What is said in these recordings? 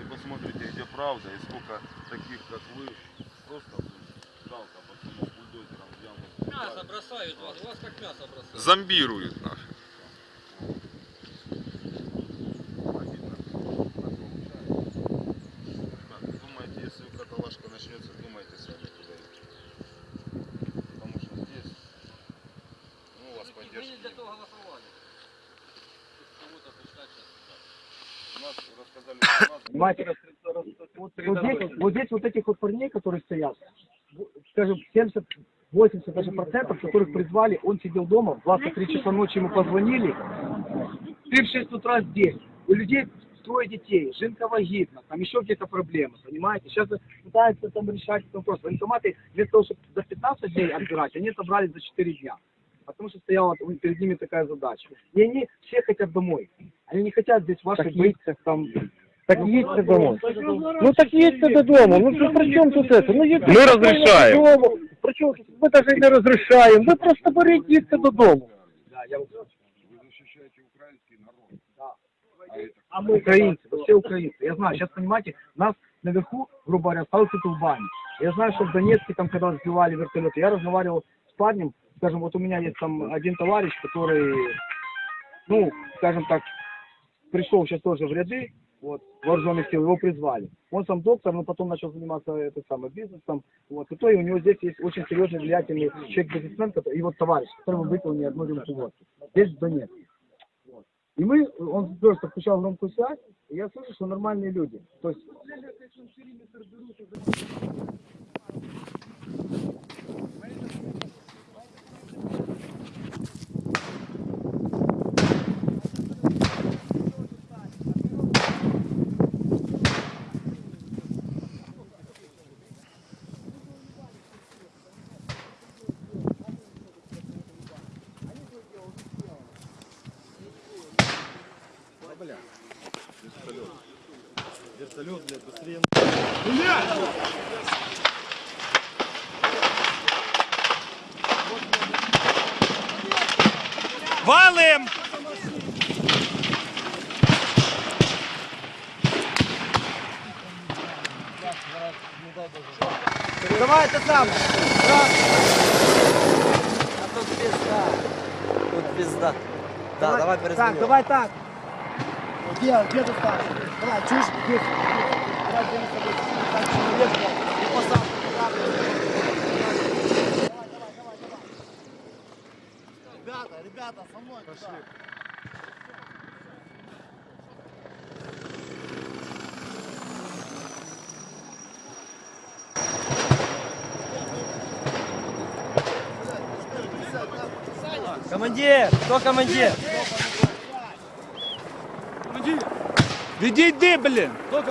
и посмотрите, где правда и сколько таких, как вы, просто жалко пацанов бульдозером взял. Мясо бросают вас, у вас как мясо бросают. Зомбируют нас. Обидно. Так получается. Ребят, думайте, если каталажка начнется, думайте сами куда идти. Потому что здесь, ну, у вас Мы не поддержки для нет. того голосовали. Кого-то пускать сейчас. У нас рассказали, что у нас Понимаете, вот, здесь, вот здесь вот этих вот парней, которые стоят, скажем, 70, 80 даже процентов, которых призвали, он сидел дома, в 23 часа ночи ему позвонили, ты в 6 утра здесь, у людей трое детей, жинка вагитна, там еще где-то проблемы, понимаете? Сейчас пытаются там решать этот вопрос. Военкоматы вместо того, чтобы за 15 дней отбирать, они отобрали за 4 дня. Потому что стояла перед ними такая задача. И они все хотят домой. Они не хотят здесь ваших быть там Так їдьте домой. Ну так їдьте додому. Ну що при чому тут це? Ну їдьте Ми розрішаємо. додому. При чому тут? Ми навіть не розрішаємо. Ви просто беріть, їдьте додому. Да, я... вы защищаете украинский народ. А мы украинцы, вы все украинцы. Я знаю, сейчас, понимаете, нас наверху, грубо говоря, остался тулбани. Я знаю, что в Донецке, там, когда сбивали вертолеты, я разговаривал с парнем, скажем, вот у меня есть там один товарищ, который, ну, скажем так, пришел сейчас тоже в ряды, вот, вооруженных сил, его призвали. Он сам доктор, но потом начал заниматься это самое, бизнесом, вот, и то и у него здесь есть очень серьезный, влиятельный человек-бизнесмен, и вот товарищ, которому выпил не одну рюмку водки. Здесь в Донецке. И мы, он просто включал громкую связь, и я слышу, что нормальные люди. То есть Валим! Давай это сам. А тут пизда. Тут пизда. Да, давай Так, перезвоню. давай так. Где, где ты старший? Давай, чушь, здесь. Давай, где мы с тобой? Так, человек, блядь, и посадку, Ребята, ребята, со мной. Пошли. Командир! Кто командир? Відійди, блін! Що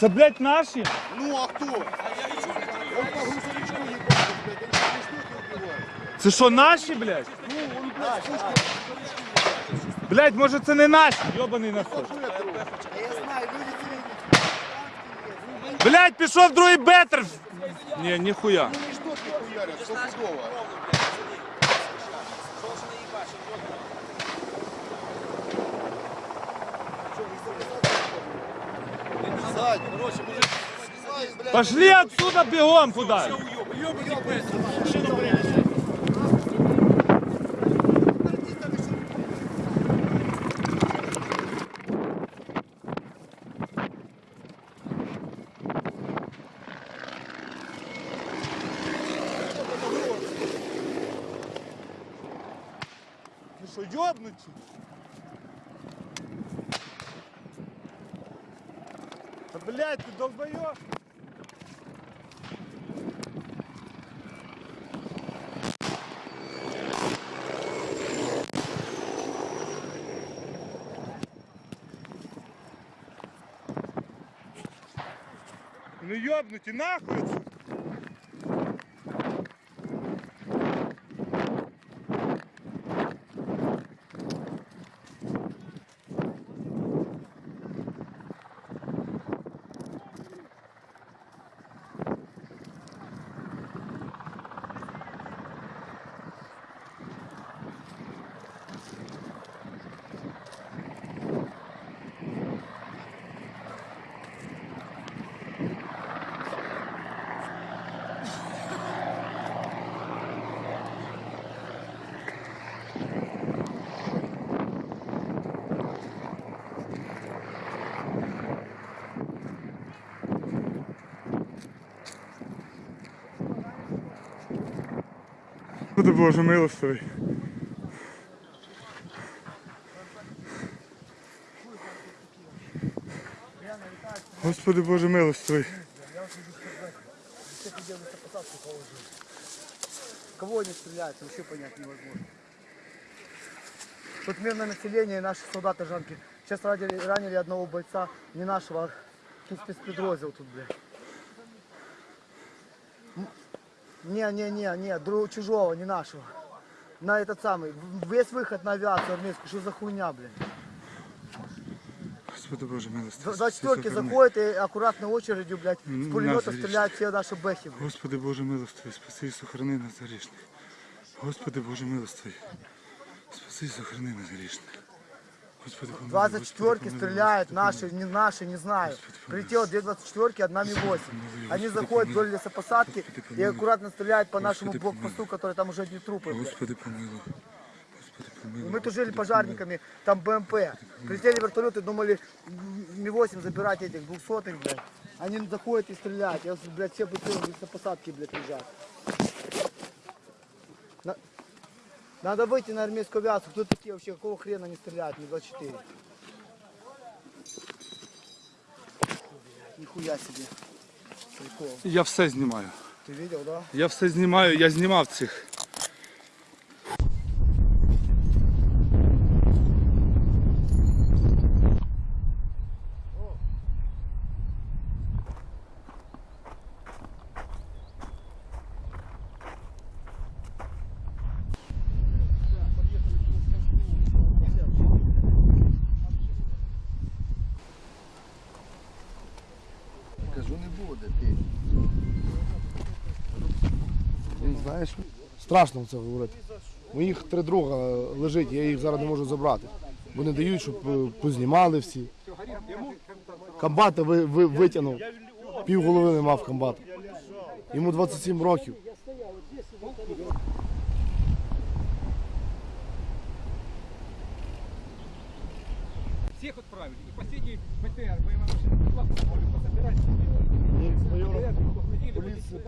Це, блядь, наші? Ну а кто? Он по грузовичку ебался, блядь, они не убивают. Це що, наші, блядь? Блядь, може це не наші, йобаний насос. Блядь, пішов другий бетер. Ні, ніхуя. Они что тут хуярят, стопудово. Пошли отсюда бегом куда. Ну що, йобнуті? Блять, ты долбоёб! Ну ёбнуть и нахуй! Господи Боже милостивий. Господи Боже милостивий. Кого они стреляют, вообще понять невозможно. Тут мирное население и наши солдаты жанки. Сейчас ранили, ранили одного бойца, не нашего, а тут спецподроздел тут, бля. Не-не-не, не, другого чужого, не нашего. На этот самый, весь выход на авиацию армейскую, что за хуйня, блин. Господи боже милости. За четверки заходят и аккуратно очередью, блядь, с пулеметов стреляют все наши бэхи. Блядь. Господи боже милостивый, спаси и сохрани нас грешных. Господи боже милостивый, спаси и сохрани нас грешных. 24-ки стреляют, наши, не наши, не знаю. Прилетело две 24-ки, одна Ми-8. Они заходят вдоль лесопосадки и аккуратно стреляют по нашему блокпосту, который там уже одни трупы. Господи, помилуй. Мы тужили пожарниками, там БМП. Прилетели вертолеты, думали Ми-8 забирать этих двухсотых, блядь. Они заходят и стреляют. Я, блядь, все бутылки на посадке, блядь, лежат. На- Надо выйти на армейскую авиацию. Кто такие вообще? Какого хрена они стреляют? Ми-24. Нихуя себе. Прикол. Я все знімаю. Ты видел, да? Я все знімаю, я знімав цих. Буде. Ти. Він знаєш, страшно це говорити. Моїх три друга лежить, я їх зараз не можу забрати. Бо не дають, щоб е, познімали всі. Комбата ви, ви, витягнув. Пів голови не мав комбата. Йому 27 років. Всех отправили. И последний БТР, боевая машина, классно, пособирать. Поліція